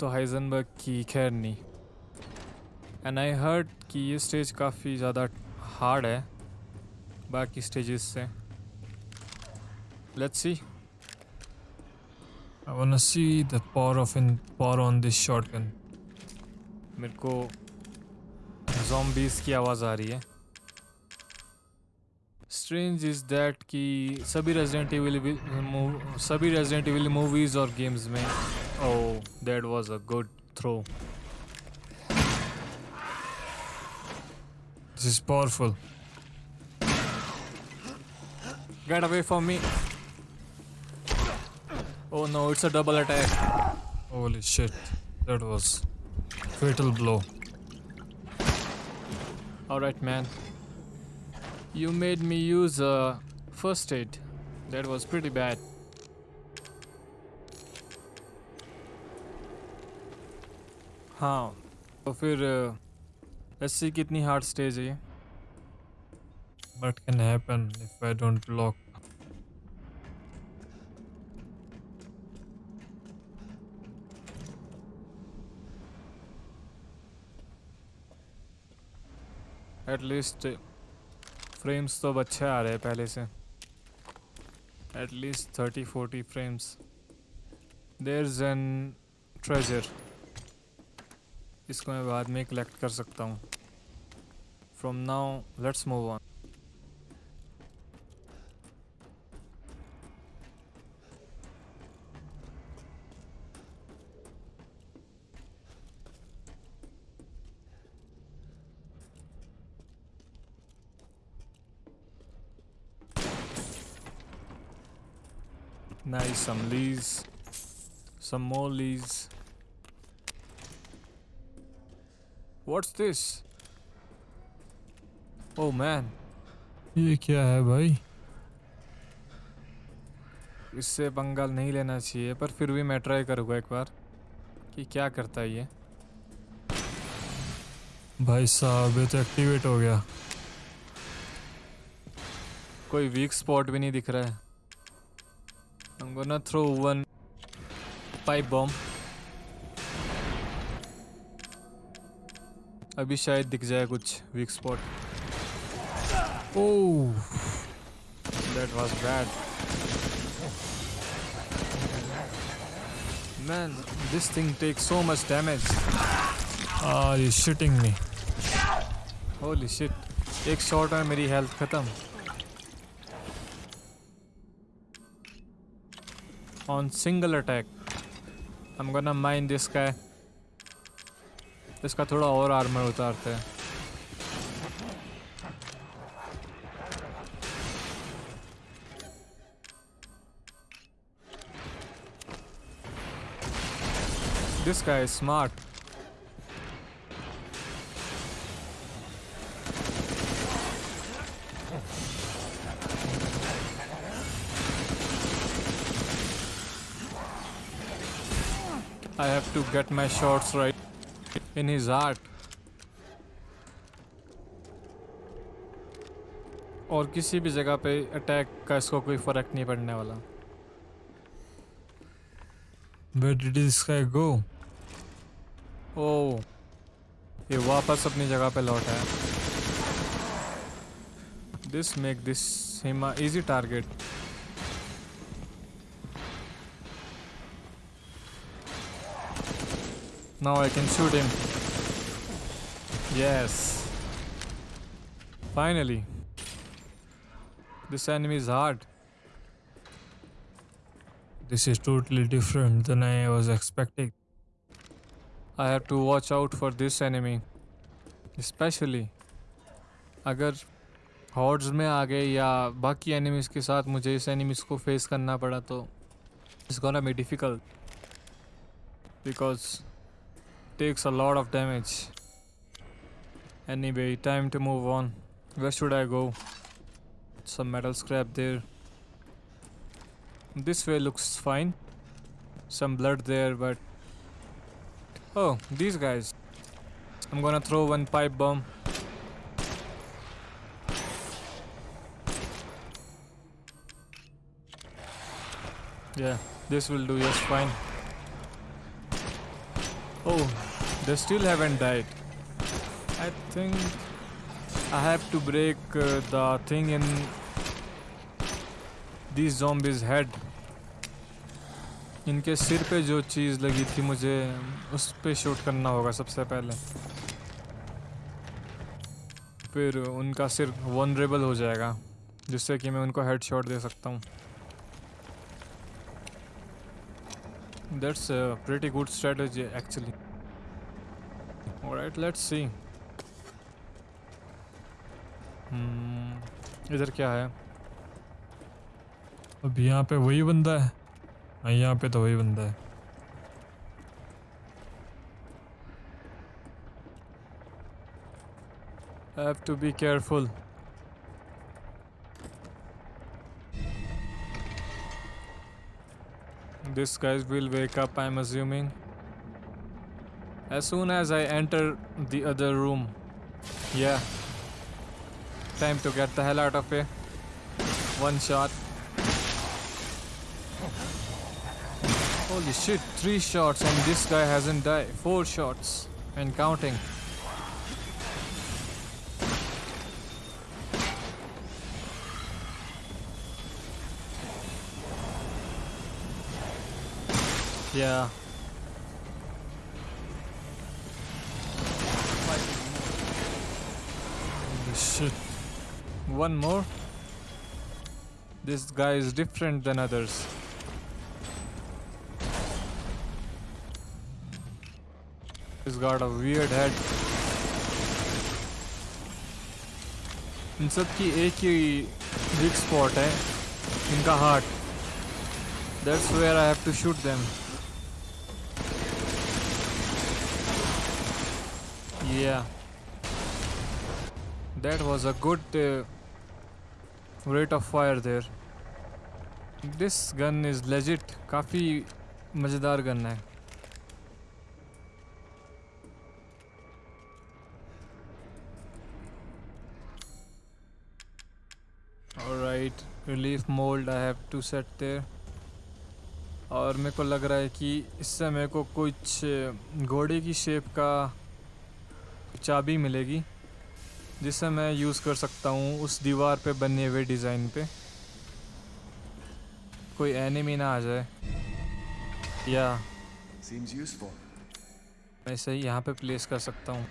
तो हाइजनबर्ग की खैर नहीं। एंड आई हर्ड कि ये स्टेज काफ़ी ज़्यादा हार्ड है, बाकी स्टेजेस से। Let's see I wanna see the power of in, power on this shotgun. मेरे को zombies की आवाज़ आ रही है। स्ट्रेंज इज़ दैट कि सभी रेजिडेंट एविल सभी रेजिडेंट एविल मूवीज़ और गेम्स में Oh, that was a good throw. This is powerful. Get away from me. Oh no, it's a double attack. Holy shit. That was fatal blow. Alright man. You made me use a uh, first aid. That was pretty bad. हाँ तो फिर S C कितनी hard stage है ये? What can happen if I don't block? At least frames तो अब अच्छे आ रहे हैं पहले से। At least thirty forty frames there is an treasure इसको मैं बाद में कलेक्ट कर सकता हूँ from now let's move on Nice, some leaves. Some more leaves. What's this? Oh man, ये क्या है भाई? इससे पंगाल नहीं लेना चाहिए पर फिर भी मैं ट्राई करूँगा एक बार कि क्या करता है ये। भाई साहब ये तो एक्टिवेट हो गया। कोई वीक स्पॉट भी नहीं दिख रहा है। I'm gonna throw one pipe bomb. अभी शायद दिख जाए कुछ weak spot oh that was bad man this thing take so much damage are you shooting me holy shit एक शॉट है मेरी हेल्थ खत्म। On single attack I am gonna mind this guy इसका थोड़ा और आर्मर उतारते हैं This guy is smart. I have to get my shots right In his heart. और किसी भी जगह पे अटैक का इसको कोई फ़र्क नहीं पड़ने वाला Where did this guy go? ओ ये वापस अपनी जगह पे लौटा है this make this him easy target Now I can shoot him. Yes. Finally. This enemy is hard. This is totally different than I was expecting. I have to watch out for this enemy. Especially अगर हॉर्ड्स में आ गए या बाकी enemies के साथ मुझे इस enemies को फेस करना पड़ा तो it's gonna be difficult because takes a lot of damage. Anyway, time to move on. Where should I go? Some metal scrap there. This way looks fine. Some blood there, but. Oh, these guys. I'm gonna throw one pipe bomb. Yeah, this will do just fine. Oh, they still haven't died. I think I have to break uh, the thing in these zombies' head. इनके सिर पे जो चीज़ लगी थी मुझे उस पे shoot करना होगा सबसे पहले। फिर उनका सिर वनरेबल हो जाएगा जिससे कि मैं उनको हेड शॉट दे सकता हूँ। That's pretty good strategy actually alright let's see इधर क्या है अब यहाँ पे वही बंदा है हाँ यहाँ पे तो वही बंदा है have to be careful This guys will wake up, I'm assuming. As soon as I enter the other room. Yeah. Time to get the hell out of here. One shot. Holy shit, three shots and this guy hasn't died. Four shots and counting. Yeah. Holy shit One more. This guy is different than others. He's got a weird head. इन सब की एक ही week spot है इनका heart that's where I have to shoot them Yeah. That was a good uh, rate of fire there. This gun is legit. काफ़ी मज़ेदार gun है Alright, relief mold I have to set there. और मेरे को लग रहा है कि इससे मेरे को कुछ घोड़े की शेप का चाबी मिलेगी जिससे मैं यूज़ कर सकता हूँ उस दीवार पे बने हुए डिज़ाइन पे। कोई एनिमी ना आ जाए। या। मैं इसे यहाँ पे प्लेस कर सकता हूँ।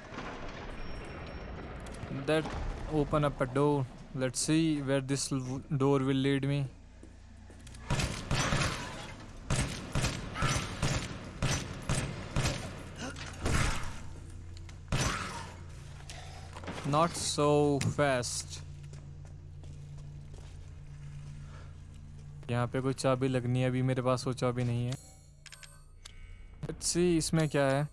That open up a door let's see where this door will lead me Not so fast. यहाँ पे कोई चाबी लगनी है, अभी मेरे पास वो चाबी नहीं है। See, इसमें क्या है?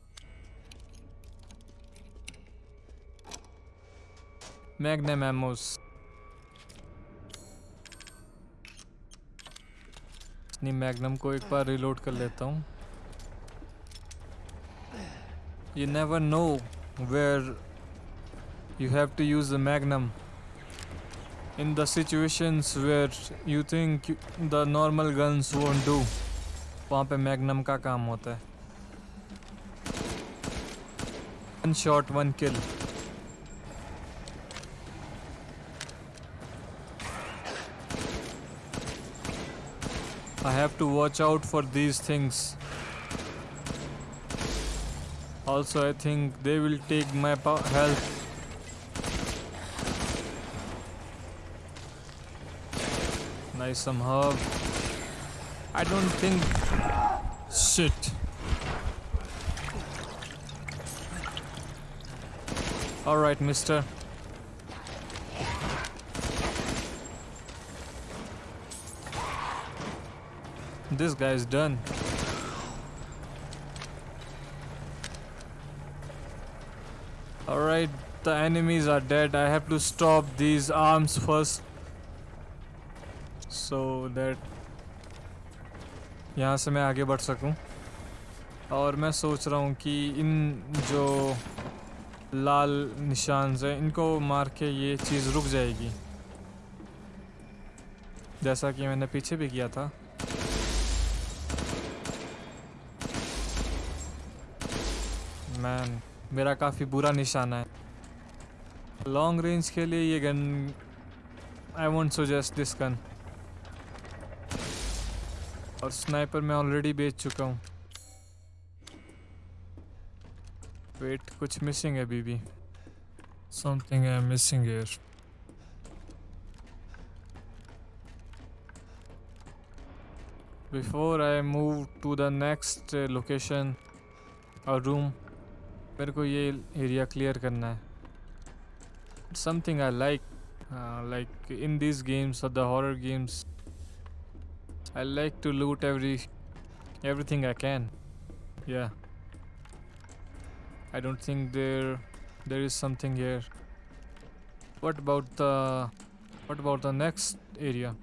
मैग्नम एमोस अपनी मैग्नम को एक बार रिलोड कर लेता हूँ। You never know where you have to use the magnum in the situations where you think you- the normal guns won't do वहाँ पे मैग्नम का काम होता है one shot one kill I have to watch out for these things. Also, I think they will take my po- health. Nice some herb. I don't think. Shit. Alright, mister. This guy's done. Alright, the enemies are dead. I have to stop these arms first. So that यहाँ से मैं आगे बढ़ सकूँ। और मैं सोच रहा हूँ कि इन जो लाल निशान से इनको मार के ये चीज़ रुक जाएगी। जैसा कि मैंने पीछे भी किया था। मैन मेरा काफ़ी बुरा निशाना है। लॉन्ग रेंज के लिए ये gun I want suggest this gun और स्नाइपर मैं ऑलरेडी बेच चुका हूँ। वेट कुछ मिसिंग है maybe something I am missing here before I move to the next location और रूम मेरे को ये एरिया क्लियर करना है। Something I like like in this games और the horror games I like to loot every everything I can yeah I don't think there there is something here what about the what about the next area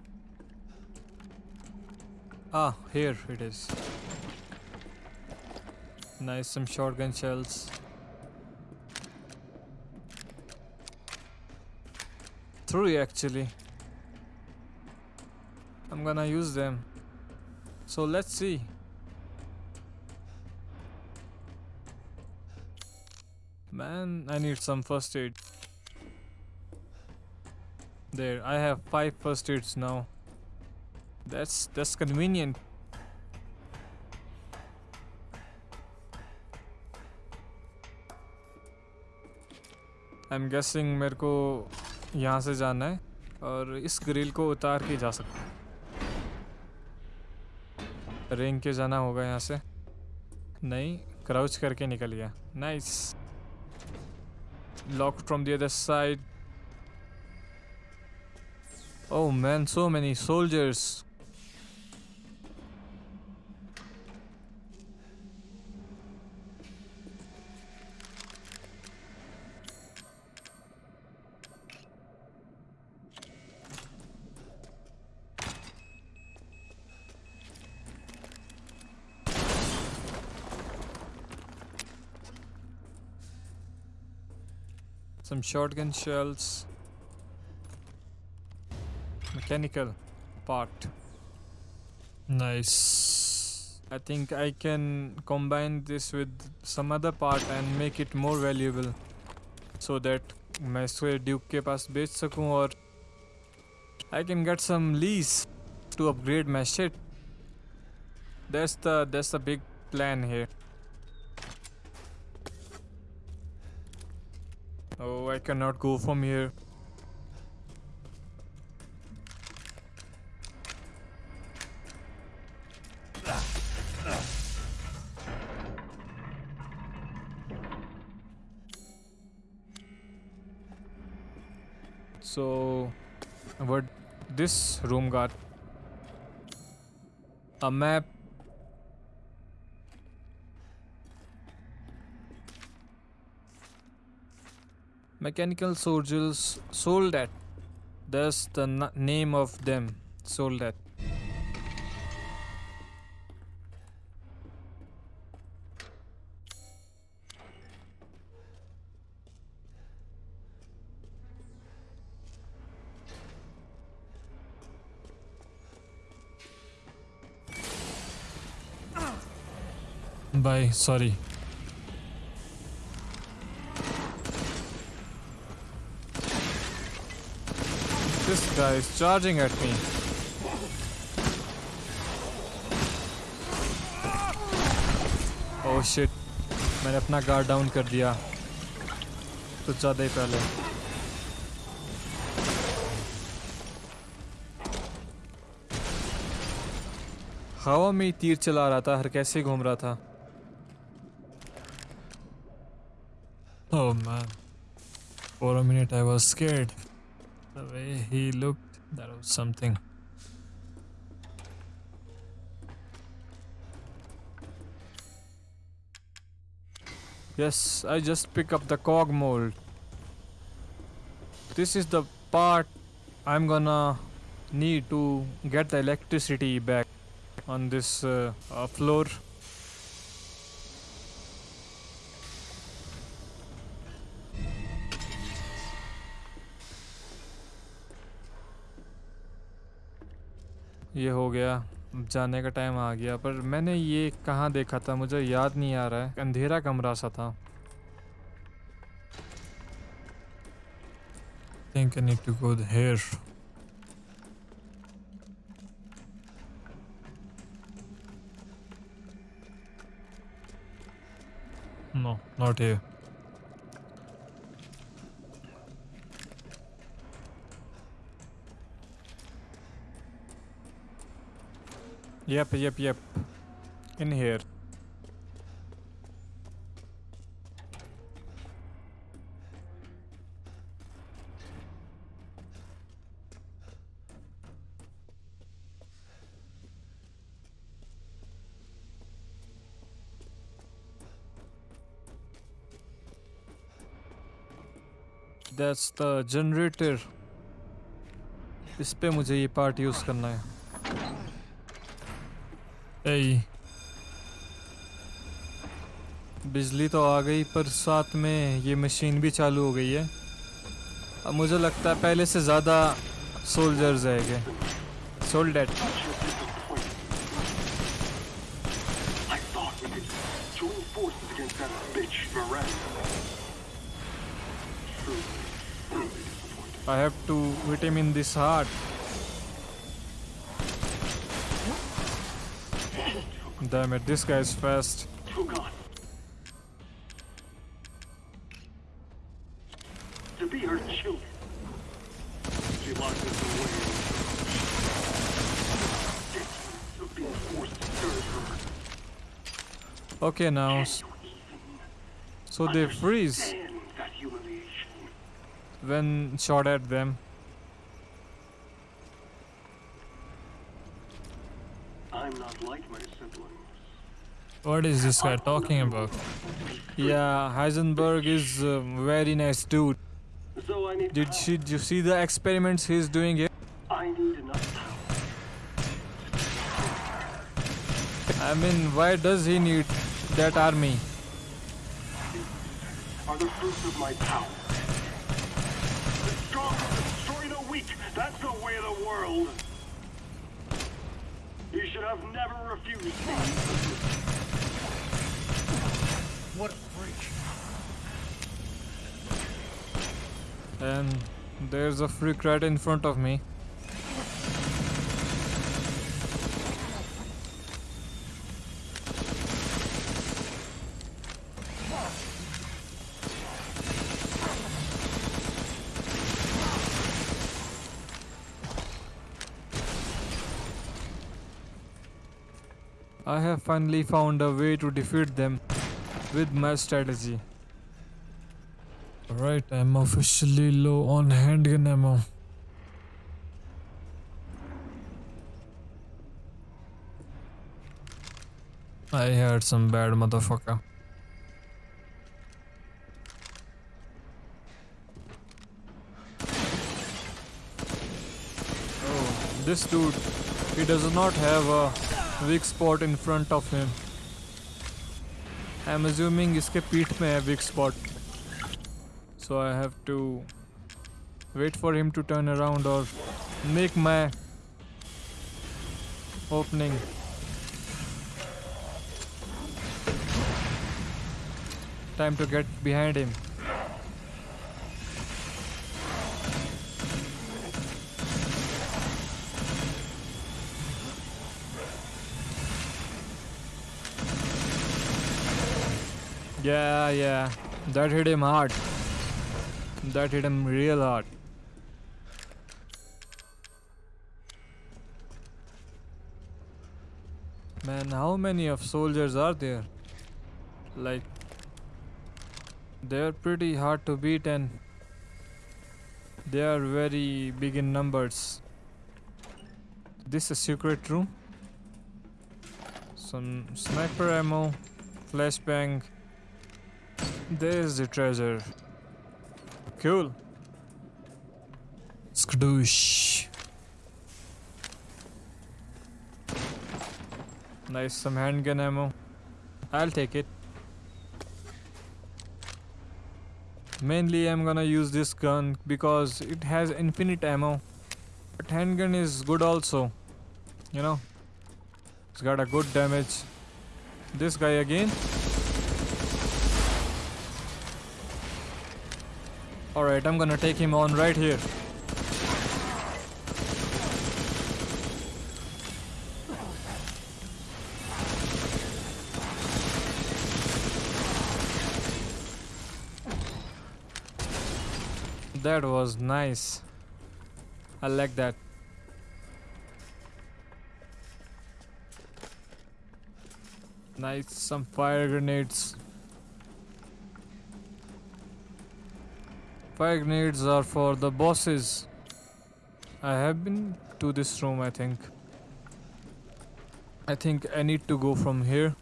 Ah, here it is. Nice, some shotgun shells. Three actually. I'm gonna use them. So let's see. Man, I need some first aid. There, I have five first aids now. That's that's convenient. I'm guessing मेरे को यहाँ से जाना है और इस grill को उतार के जा सकता हूँ रेंग के जाना होगा यहाँ से? नहीं क्राउच करके निकल गया। Nice lock from the other side oh man so many soldiers. Some shotgun shells. Mechanical part. Nice. I think I can combine this with some other part and make it more valuable so that मैं इसको Duke के पास बेच सकूं और I can get some lease to upgrade my shit. That's the that's the big plan here. Oh, I cannot go from here. So, what this room got? A map. Mechanical soldiers Soldat. That's the name of them. Soldat. Bye. Sorry. This guy is charging at me. Oh shit. मैंने अपना guard down कर दिया तो ज़्यादा ही पहले हवा में ही तीर चला रहा था हर कैसे घूम रहा था Oh man. For a minute I was scared. The way he looked, that was something. Yes, I just pick up the cog mold. This is the part I'm gonna need to get the electricity back on this uh, uh, floor. ये हो गया। जाने का time आ गया। पर मैंने ये कहाँ देखा था? मुझे याद नहीं आ रहा है। अंधेरा कमरा सा था। Think I need to go here no not here Yep, yep, yep. In here. That's the generator. इस पे मुझे ये पार्ट यूज़ करना है ऐ। बिजली तो आ गई, पर साथ में ये मशीन भी चालू हो गई है। अब मुझे लगता है पहले से ज़्यादा सोल्जर्स आएँगे सोल्डेट I have to vitamin this heart. Damn it, this guy is fast. To be her children. She locked us away. Of being forced to serve her. Okay, now. So they freeze when shot at them. I'm not like my siblings. What is this guy talking about? Yeah, Heisenberg is a very nice dude. So I need Did she, did you see the experiments he's doing here? I need enough power. I mean, why does he need that army? Are the fruits of my power. The strong destroy the weak. That's the way of the world. You should have never refused me. What a freak. And there's a freak right in front of me. I have finally found a way to defeat them with my strategy. Alright, I'm officially low on handgun ammo. I heard some bad motherfucker. Oh, this dude, he does not have a weak spot in front of him. I'm assuming इसके पीठ में है weak spot. So I have to wait for him to turn around or make my opening. Time to get behind him. Yeah, yeah. That hit him hard. That hit him real hard. Man, how many of soldiers are there? Like, they're pretty hard to beat and they are very big in numbers. This is a secret room? Some sniper ammo, flashbang. There's the treasure. Cool. Skadoosh. Nice, some handgun ammo. I'll take it. Mainly, I'm gonna use this gun because it has infinite ammo. But handgun is good also. You know, it's got a good damage. This guy again. Alright, I'm gonna take him on right here. That was nice. I like that. Nice, some fire grenades. Fire grenades are for the bosses. I have been to this room, I think. I think I need to go from here.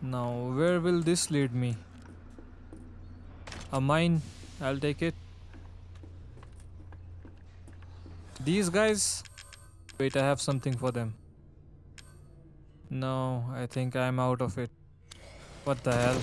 Now, where will this lead me? A mine. I'll take it. These guys. Wait, I have something for them. No, I think I'm out of it. What the hell?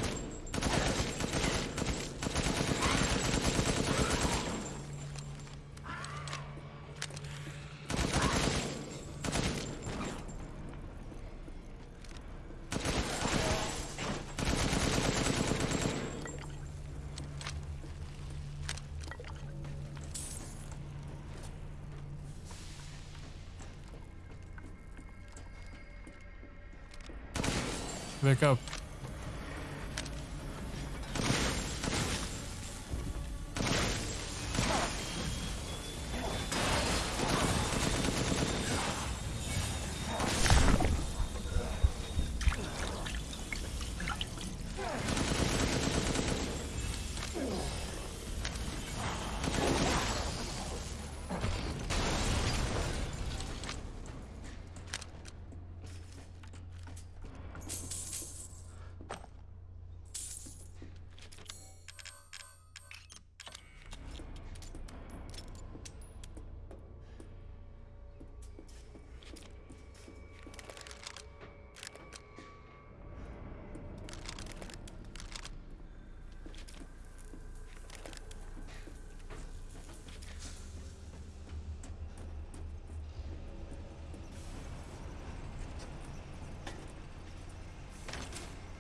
Wake up.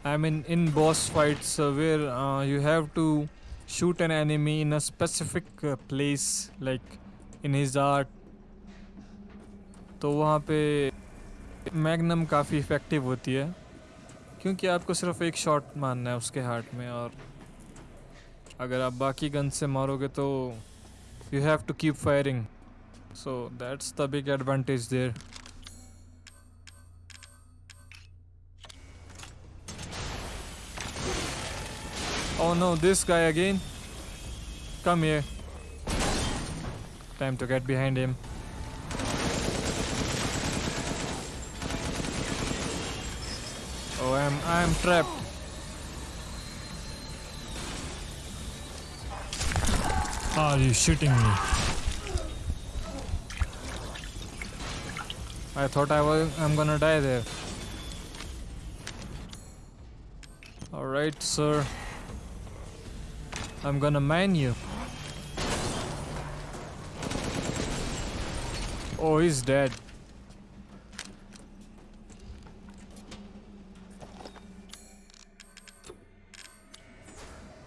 I mean, in boss fights uh, where uh, you have to shoot an enemy in a specific uh, place, like in his तो वहाँ पे magnum काफ़ी effective होती है क्योंकि आपको सिर्फ़ एक शॉट मारना है उसके हार्ट में और अगर आप बाकी गन से मारोगे तो you have to keep firing so that's the big advantage there Oh no, this guy again. Come here. Time to get behind him. Oh, I'm I'm trapped. Are you shitting me? I thought I was I'm gonna die there. All right, sir. I'm gonna mine you. Oh, he's dead.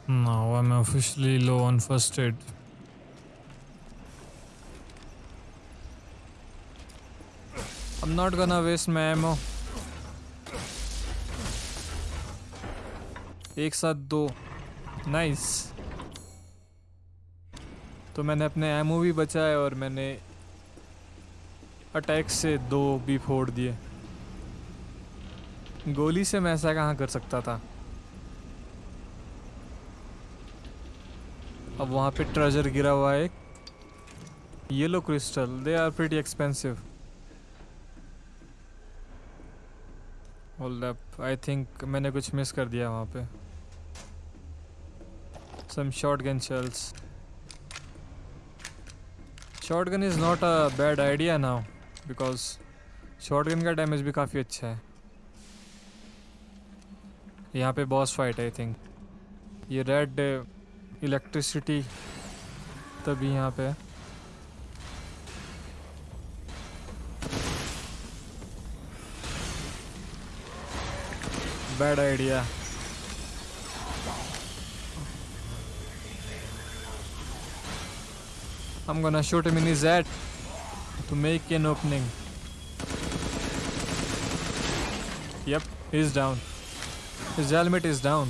Now I'm officially low on first aid. I'm not gonna waste my ammo. एक साथ दो nice तो मैंने अपने ammo भी बचाए और मैंने अटैक से दो भी फोड़ दिए। गोली से मैं ऐसा कहाँ कर सकता था? अब वहाँ पे ट्रेजर गिरा हुआ है। Yellow crystal they are pretty expensive hold up I think मैंने कुछ मिस कर दिया वहाँ पे। Some shotgun shells shotgun is not a bad idea now, because shotgun का डैमेज भी काफ़ी अच्छा है। यहाँ पे बॉस फाइट आई थिंक ये रेड इलेक्ट्रिसिटी तभी यहाँ पे bad idea I'm gonna shoot him in his head to make an opening. Yep, he's down. His helmet is down.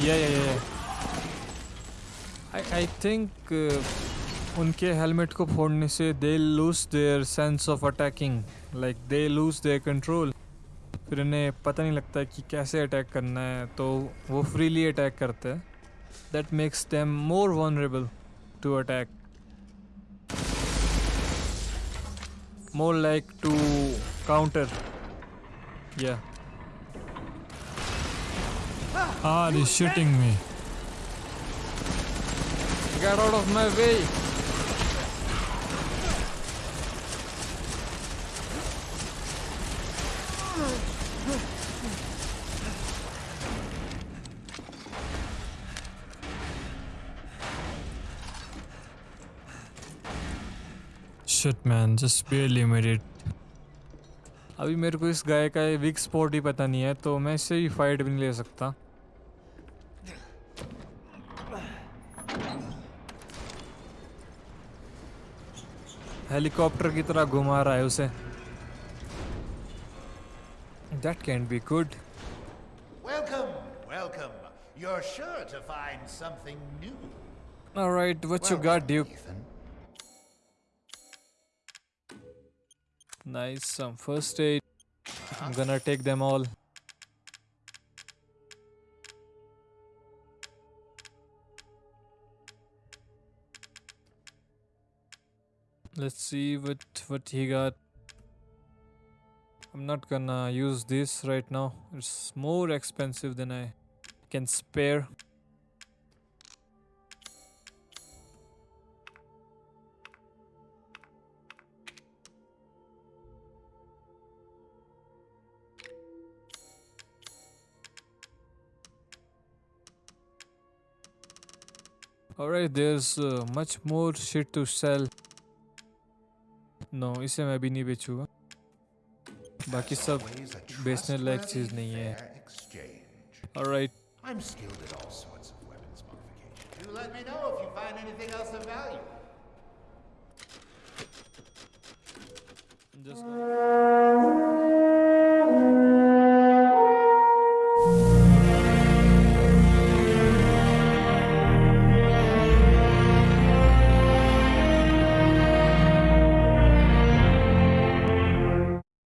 Yeah, yeah, yeah. I, I think uh, उनके helmet को फोड़ने से they lose their sense of attacking like they lose their control फिर इन्हें पता नहीं लगता कि कैसे अटैक करना है तो वो फ्रीली अटैक करते हैं। That makes them more vulnerable to attack more like to counter या Ah, he's shooting me. Get out of my way! Shit man just barely made अभी मेरे को इस गाय का वीक स्पॉट ही पता नहीं है तो मैं इससे भी फाइट भी नहीं ले सकता। हेलीकॉप्टर की तरह घुमा रहा है उसे। That can be good welcome welcome you are sure to find something new alright what you got duke Nice, some first aid. I'm gonna take them all. Let's see what what he got. I'm not gonna use this right now. It's more expensive than I can spare. Alright, there's uh, much more shit to sell. No, इसे मैं भी नहीं बेचूंगा बाकी सब Always a बेचने लायक चीज trustworthy नहीं है fair exchange. Alright, I'm skilled at all sorts of weapons modification. You let me know if you find anything else of value. just